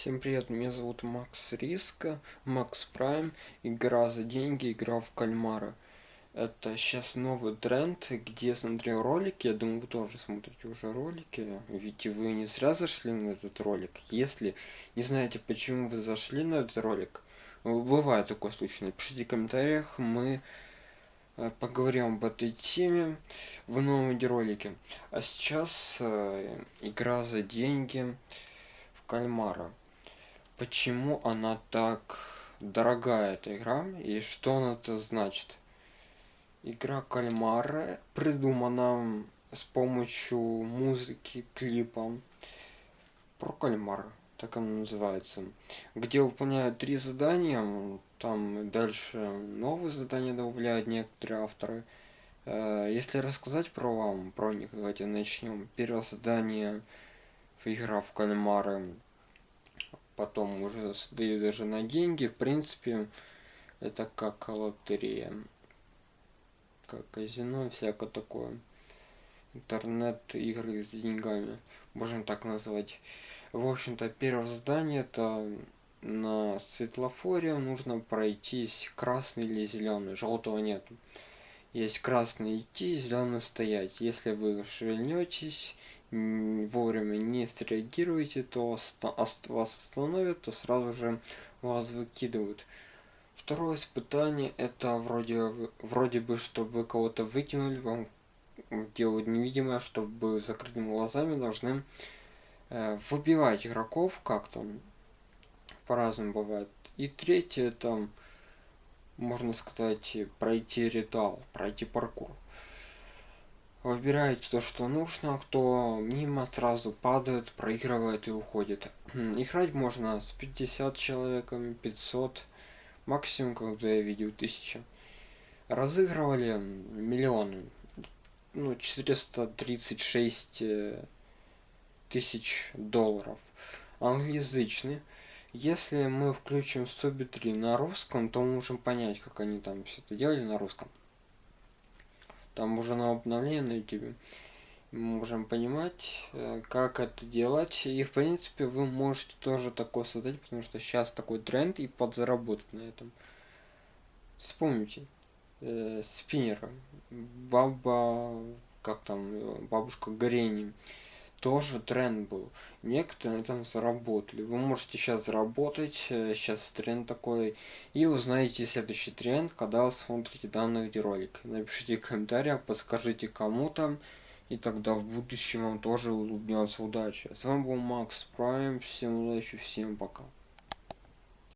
Всем привет, меня зовут Макс Риска, Макс Прайм, игра за деньги, игра в кальмара. Это сейчас новый тренд, где я смотрел ролики, я думаю, вы тоже смотрите уже ролики, ведь вы не зря зашли на этот ролик. Если не знаете, почему вы зашли на этот ролик, бывает такой случай, напишите в комментариях, мы э, поговорим об этой теме в новом видеоролике. А сейчас э, игра за деньги в кальмара почему она так дорогая эта игра и что она это значит? Игра кальмара придумана с помощью музыки клипа про кальмара так она называется где выполняют три задания там дальше новые задания добавляют некоторые авторы. Э, если рассказать про вам про них давайте начнем первое задание в игра в кальмара потом уже сдаю даже на деньги. В принципе это как лотерея как казино всякое такое. Интернет игры с деньгами можно так назвать. В общем-то первое задание это на светлофоре. Нужно пройтись красный или зеленый желтого нет есть красный идти зеленый стоять. Если вы шевельнетесь вовремя не среагируете, то вас остановят, то сразу же вас выкидывают. Второе испытание это вроде вроде бы чтобы кого-то выкинули, вам делают невидимое, чтобы закрытыми глазами должны э, выбивать игроков как-то по-разному бывает. И третье там можно сказать пройти ритуал, пройти паркур выбираете то что нужно кто мимо сразу падает проигрывает и уходит. Играть можно с 50 человеками 500 максимум когда я видел 1000 разыгрывали миллионы ну 436 э, тысяч долларов. Англоязычный. Если мы включим субтитры на русском то можем понять как они там все это делали на русском там уже на обновление на YouTube мы можем понимать э, как это делать. И в принципе вы можете тоже такое создать потому что сейчас такой тренд и подзаработать на этом. Вспомните э, спиннера. Баба как там бабушка горени тоже тренд был. Некоторые на этом заработали. Вы можете сейчас заработать, сейчас э, тренд такой, и узнаете следующий тренд, когда вы смотрите данный видеоролик. Напишите в комментариях, подскажите кому-то, и тогда в будущем вам тоже улыбнется удача. С вами был Макс Прайм, всем удачи, всем пока.